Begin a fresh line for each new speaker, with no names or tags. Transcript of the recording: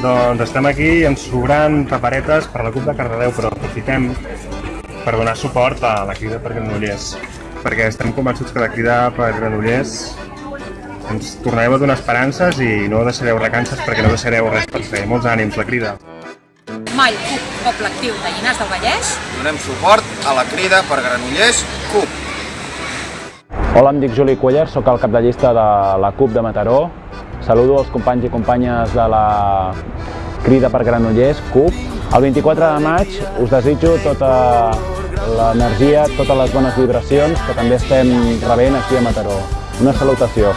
Doncs estem aquí ens sobrant paperetes per la CUP de Cardedeu, però aprofitem per donar suport a la crida per Granollers, perquè estem convençuts que la crida per Granollers ens tornareu a donar esperances i no deixareu recances perquè no deixareu res per fer. Molts ànims, la crida.
Mai CUP Poble Actiu de Llinars del Vallès.
Donem suport a la crida per Granollers CUP.
Hola, em dic Juli Cuellar, sóc el cap de llista de la CUP de Mataró. Saludo els companys i companyes de la crida per Granollers, CUP. El 24 de maig us desitjo tota l'energia, totes les bones vibracions que també estem rebent aquí a Mataró. Una salutació.